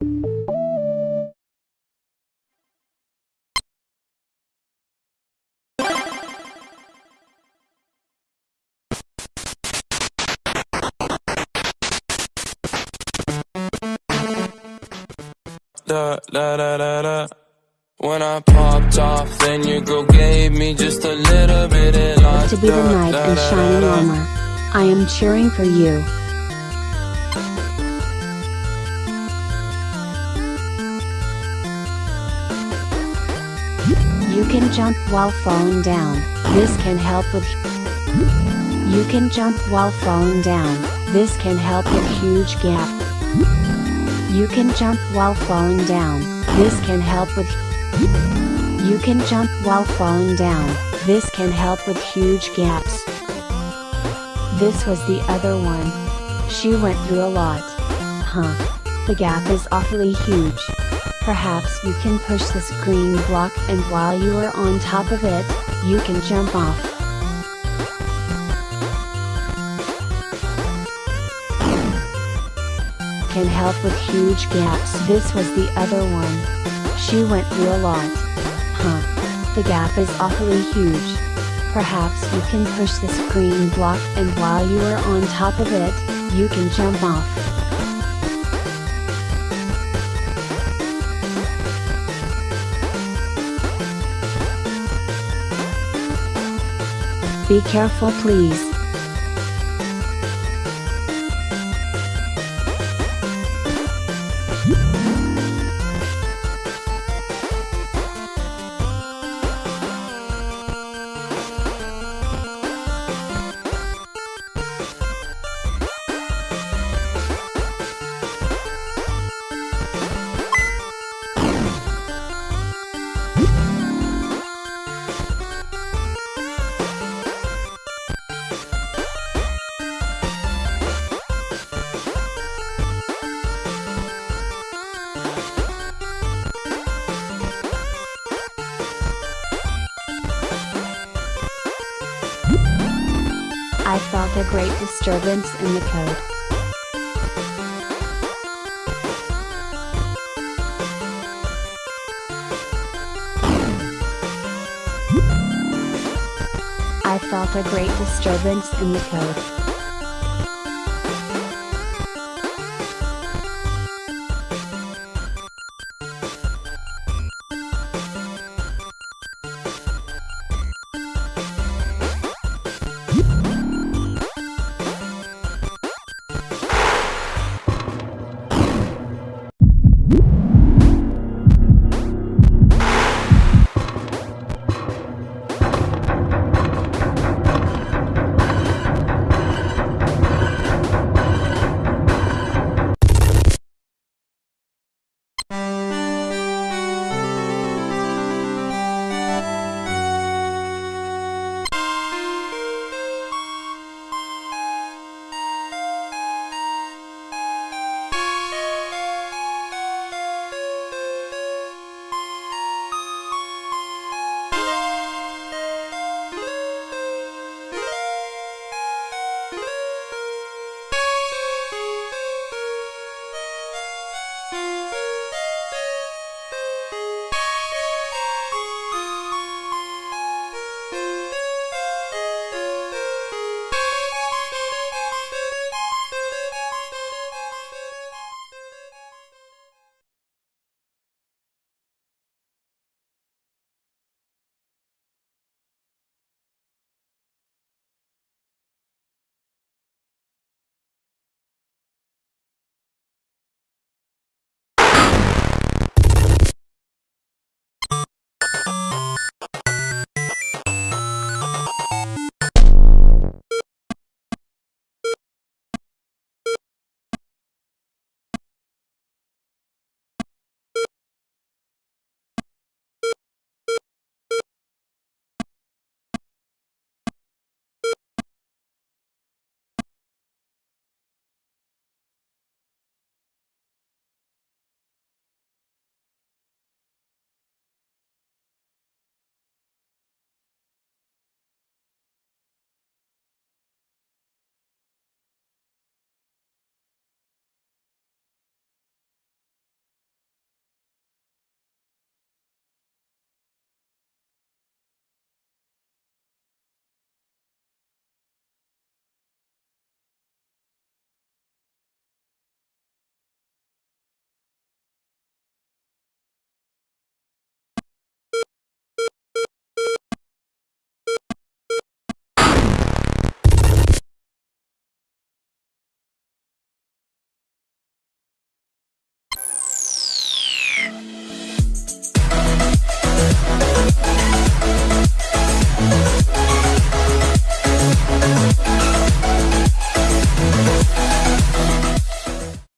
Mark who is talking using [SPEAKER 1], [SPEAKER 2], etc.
[SPEAKER 1] da da da da da. When I popped off, then your girl gave me just a little bit of
[SPEAKER 2] To be the knight in shining armor. I am cheering for you. You can jump while falling down. This can help with You can jump while falling down. This can help with huge gap. You can jump while falling down. This can help with You can jump while falling down. This can help with huge gaps. This was the other one. She went through a lot. Huh. The gap is awfully huge. Perhaps you can push this green block and while you are on top of it, you can jump off. Can help with huge gaps. This was the other one. She went through a lot. Huh. The gap is awfully huge. Perhaps you can push this green block and while you are on top of it, you can jump off. Be careful please. I felt a great disturbance in the code. I felt a great disturbance in the code.